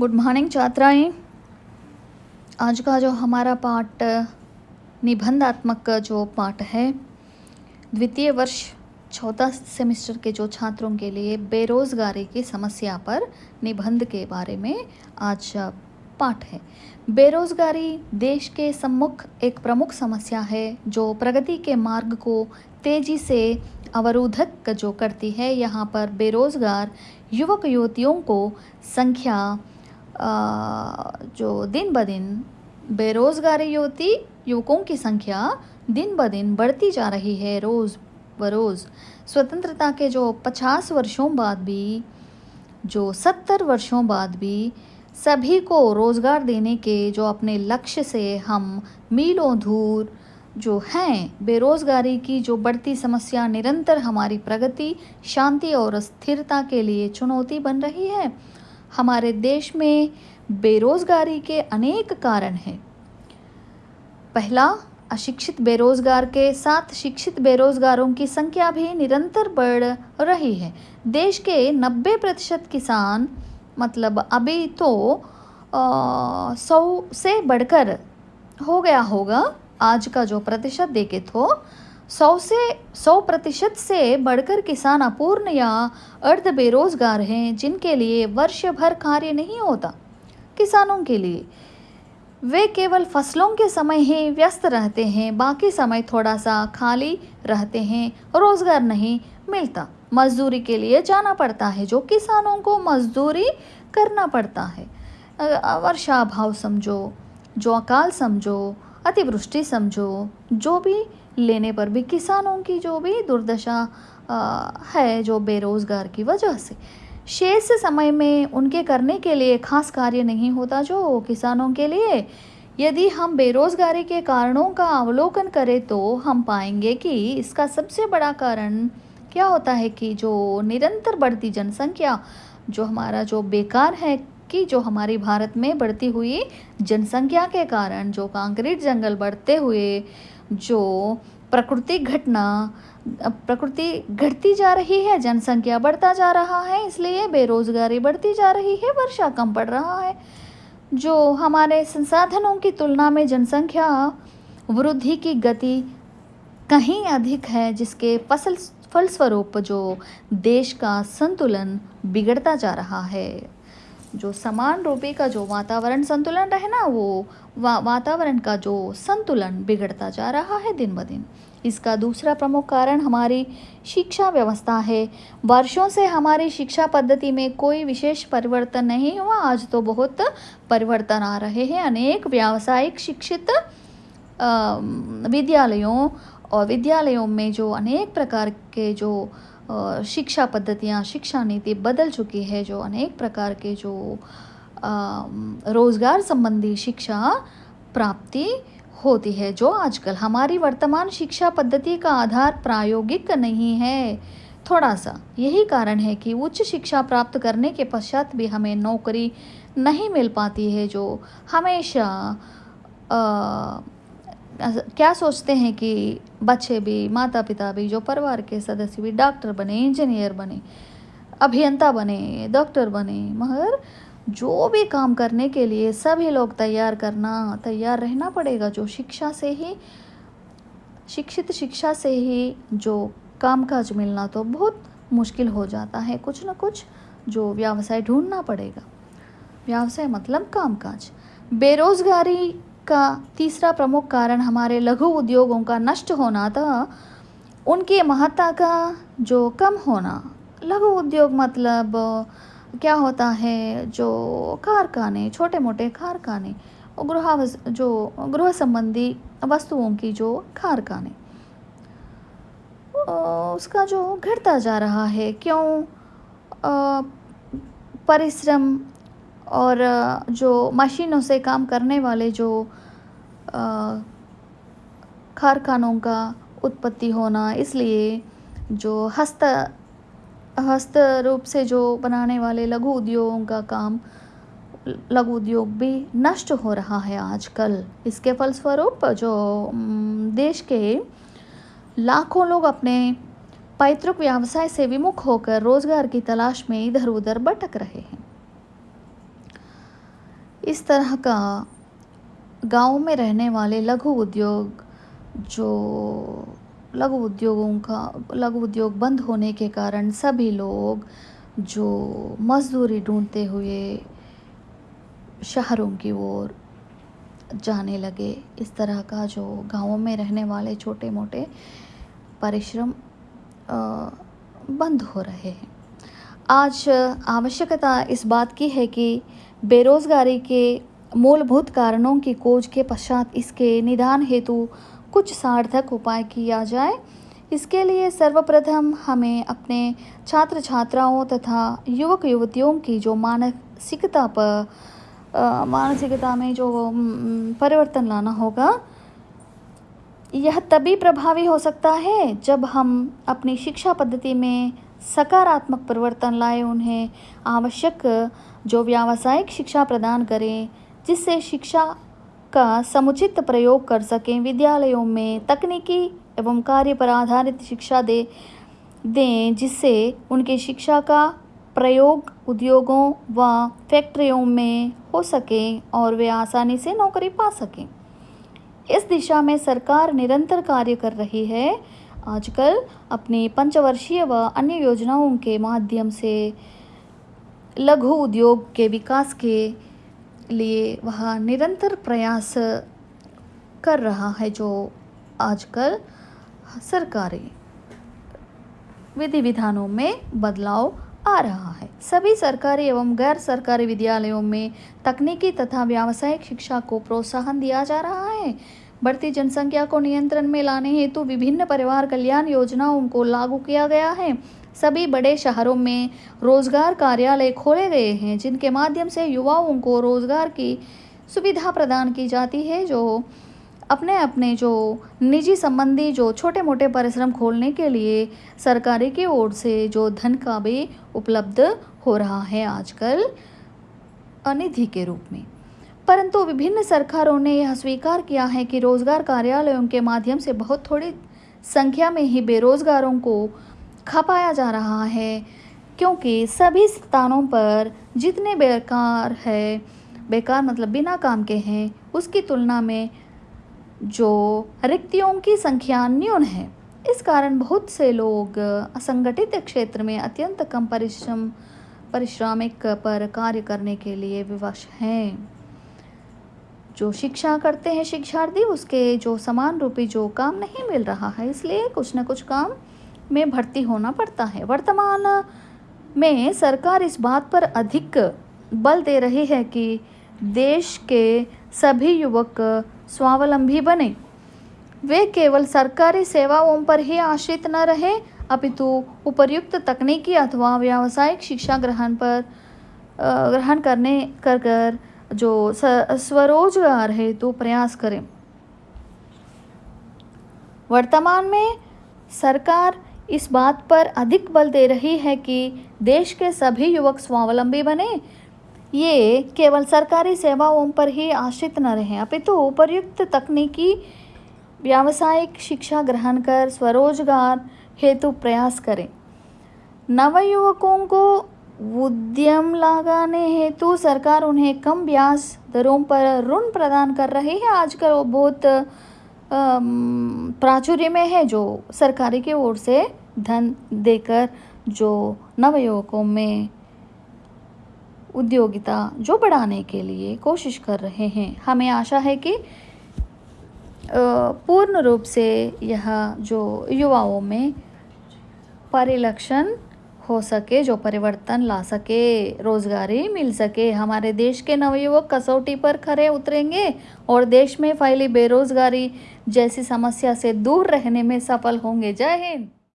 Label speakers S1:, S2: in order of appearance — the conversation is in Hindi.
S1: Good morning छात्राएँ। आज का जो हमारा पाठ, निबंधात्मक जो पाठ है, द्वितीय वर्ष चौथा सेमेस्टर के जो छात्रों के लिए बेरोज़गारी की समस्या पर निबंध के बारे में आज पाठ है। बेरोज़गारी देश के सम्मुख एक प्रमुख समस्या है, जो प्रगति के मार्ग को तेज़ी से अवरोधक जो करती है, यहाँ पर बेरोज़गार युवक युवतियों को संख्या जो दिन ब दिन बेरोज़गारी युवती, युवकों की संख्या दिन ब दिन बढ़ती जा रही है रोज़ बरोज़ स्वतंत्रता के जो पचास वर्षों बाद भी, जो सत्तर वर्षों बाद भी सभी को रोज़गार देने के जो अपने लक्ष्य से हम मीलों दूर जो हैं, बेरोज़गारी की जो बढ़ती समस्या निरंतर हमारी प्रगति, शांति और स्थिरता के लिए चुनौती बन रही है। हमारे देश में बेरोज़गारी के अनेक कारण हैं। पहला, अशिक्षित बेरोज़गार के साथ शिक्षित बेरोज़गारों की संख्या भी निरंतर बढ़ रही है। देश के 90 प्रतिशत किसान मतलब अभी तो सौ से बढ़कर हो गया होगा। आज का जो प्रतिशत देखे तो सौ से, सौ प्रतिशत से बढ़कर किसान अपूर्ण या अर्ध बेरोजगार हैं, जिनके लिए वर्ष भर कार्य नहीं होता किसानों के लिए। वे केवल फ़सलों के समय ही व्यस्त रहते हैं, बाकी समय थोड़ा सा खाली रहते हैं, रोज़गार नहीं मिलता। मजदूरी के लिए जाना पड़ता है, जो किसानों को मजदूरी करना पड़ता है। वर्षा अभाव समझो, जो अकाल समझो, अतिवृष्टि समझो, जो भी लेने पर भी किसानों की जो भी दुर्दशा है, जो बेरोज़गार की वजह से। शेष समय में उनके करने के लिए खास कार्य नहीं होता, जो किसानों के लिए। यदि हम बेरोज़गारी के कारणों का अवलोकन करें तो हम पाएँगे कि इसका सबसे बड़ा कारण क्या होता है कि जो निरंतर बढ़ती जनसंख्या, जो हमारा जो बेकार है कि जो हमारी भारत में बढ़ती हुई जनसंख्या के कारण, जो कंक्रीट जंगल बढ़ते हुए जो प्राकृतिक घटना, प्रकृति घटती जा रही है, जनसंख्या बढ़ता जा रहा है, इसलिए बेरोजगारी बढ़ती जा रही है, वर्षा कम पड़ रहा है। जो हमारे संसाधनों की तुलना में जनसंख्या वृद्धि की गति कहीं अधिक है, जिसके फ़सल, फलस्वरूप जो देश का संतुलन बिगड़ता जा रहा है। जो समान रूपी का जो वातावरण संतुलन रहे ना वो वा, वातावरण का जो संतुलन बिगड़ता जा रहा है दिन ब दिन। इसका दूसरा प्रमुख कारण हमारी शिक्षा व्यवस्था है। वर्षों से हमारी शिक्षा पद्धति में कोई विशेष परिवर्तन नहीं हुआ। आज तो बहुत परिवर्तन आ रहे हैं। अनेक व्यावसायिक शिक्षित विद्यालयों और विद्यालयों में जो अनेक प्रकार के जो शिक्षा पद्धतियाँ शिक्षा नीति बदल चुकी है जो अनेक प्रकार के जो रोज़गार संबंधी शिक्षा प्राप्ति होती है जो आजकल हमारी वर्तमान शिक्षा पद्धति का आधार प्रायोगिक नहीं है। थोड़ा सा यही कारण है कि उच्च शिक्षा प्राप्त करने के पश्चात भी हमें नौकरी नहीं मिल पाती है जो हमेशा आ, क्या सोचते हैं कि बच्चे भी माता पिता भी, जो परिवार के सदस्य भी डॉक्टर बने, इंजीनियर बने, अभियंता बने, डॉक्टर बने, मगर जो भी काम करने के लिए सभी लोग तैयार करना, तैयार रहना पड़ेगा, जो शिक्षा से ही, शिक्षित शिक्षा से ही जो कामकाज मिलना तो बहुत मुश्किल हो जाता है। कुछ ना कुछ जो व्यवसाय ढूंढना पड़ेगा। व्यवसाय मतलब कामकाज। बेरोजगारी का तीसरा प्रमुख कारण हमारे लघु उद्योगों का नष्ट होना था, उनकी महत्ता का जो कम होना। लघु उद्योग मतलब क्या होता है, जो कारखाने छोटे मोटे कारखाने गृह जो गृह संबंधी वस्तुओं की जो कारखाने। उसका जो घटता जा रहा है, क्यों परिश्रम और जो मशीनों से काम करने वाले जो कारखानों का उत्पत्ति होना, इसलिए जो हस्त हस्त रूप से जो बनाने वाले लघु उद्योगों का काम, लघु उद्योग भी नष्ट हो रहा है आजकल। इसके फलस्वरूप जो देश के लाखों लोग अपने पैतृक व्यवसाय से विमुख होकर रोज़गार की तलाश में इधर उधर भटक रहे हैं। इस तरह का गाँव में रहने वाले लघु उद्योग जो लघु उद्योगों का, लघु उद्योग बंद होने के कारण सभी लोग जो मजदूरी ढूंढते हुए शहरों की ओर जाने लगे। इस तरह का जो गाँवों में रहने वाले छोटे मोटे परिश्रम बंद हो रहे हैं। आज आवश्यकता इस बात की है कि बेरोज़गारी के मूलभूत कारणों की खोज के पश्चात इसके निदान हेतु कुछ सार्थक उपाय किया जाए। इसके लिए सर्वप्रथम हमें अपने छात्र छात्राओं तथा युवक युवतियों की जो मानसिकता पर मानसिकता में जो परिवर्तन लाना होगा, यह तभी प्रभावी हो सकता है जब हम अपनी शिक्षा पद्धति में सकारात्मक परिवर्तन लाए उन्हें। आवश्यक जो व्यावसायिक शिक्षा प्रदान करें, जिससे शिक्षा का समुचित प्रयोग कर सकें। विद्यालयों में तकनीकी एवं कार्य पर आधारित शिक्षा दे, दें, जिससे उनकी शिक्षा का प्रयोग उद्योगों व फैक्ट्रियों में हो सके और वे आसानी से नौकरी पा सकें। इस दिशा में सरकार निरंतर कार्य कर रही है। आजकल अपने पंचवर्षीय व अन्य योजनाओं के माध्यम से लघु उद्योग के विकास के लिए वह निरंतर प्रयास कर रहा है जो आजकल सरकारी विधि विधानों में बदलाव आ रहा है। सभी सरकारी एवं गैर सरकारी विद्यालयों में तकनीकी तथा व्यावसायिक शिक्षा को प्रोत्साहन दिया जा रहा है। बढ़ती जनसंख्या को नियंत्रण में लाने हेतु विभिन्न परिवार कल्याण योजनाओं को लागू किया गया है। सभी बड़े शहरों में रोज़गार कार्यालय खोले गए हैं, जिनके माध्यम से युवाओं को रोज़गार की सुविधा प्रदान की जाती है, जो अपने अपने जो निजी संबंधी जो छोटे मोटे परिश्रम खोलने के लिए सरकारी की ओर से जो धन का भी उपलब्ध हो रहा है आजकल अनिधि के रूप में। परंतु विभिन्न सरकारों ने यह स्वीकार किया है कि रोज़गार कार्यालयों के माध्यम से बहुत थोड़ी संख्या में ही बेरोजगारों को खपाया जा रहा है, क्योंकि सभी स्थानों पर जितने बेकार है, बेकार मतलब बिना काम के हैं, उसकी तुलना में जो रिक्तियों की संख्या न्यून है। इस कारण बहुत से लोग असंगठित क्षेत्र में अत्यंत कम परिश्रम, परिश्रमिक पर कार्य करने के लिए विवश हैं। जो शिक्षा करते हैं शिक्षार्थी, उसके जो समान रूपी जो काम नहीं मिल रहा है, इसलिए कुछ न कुछ काम में भर्ती होना पड़ता है। वर्तमान में सरकार इस बात पर अधिक बल दे रही है कि देश के सभी युवक स्वावलंबी बने। वे केवल सरकारी सेवाओं पर ही आश्रित न रहे, अपितु उपयुक्त तकनीकी अथवा व्यावसायिक शिक्षा ग्रहण पर ग्रहण करने, कर कर जो स्वरोजगार है तो प्रयास करें। वर्तमान में सरकार इस बात पर अधिक बल दे रही है कि देश के सभी युवक स्वावलंबी बने। ये केवल सरकारी सेवाओं पर ही आश्रित न रहें। अपितु उपयुक्त तकनीकी, व्यावसायिक शिक्षा ग्रहण कर स्वरोजगार हेतु प्रयास करें। नवयुवकों को उद्यम लगाने हेतु सरकार उन्हें कम ब्याज दरों पर ऋण प्रदान कर रही है। आजकल वो बहुत प्राचुर्य में है जो सरकारी की ओर से धन देकर जो नवयुवकों में उद्योगिता जो बढ़ाने के लिए कोशिश कर रहे हैं। हमें आशा है कि पूर्ण रूप से यह जो युवाओं में परिलक्षण हो सके, जो परिवर्तन ला सके, रोजगारी मिल सके। हमारे देश के नवयुवक कसौटी पर खरे उतरेंगे और देश में फैली बेरोजगारी जैसी समस्या से दूर रहने में सफल होंगे। जय हिंद।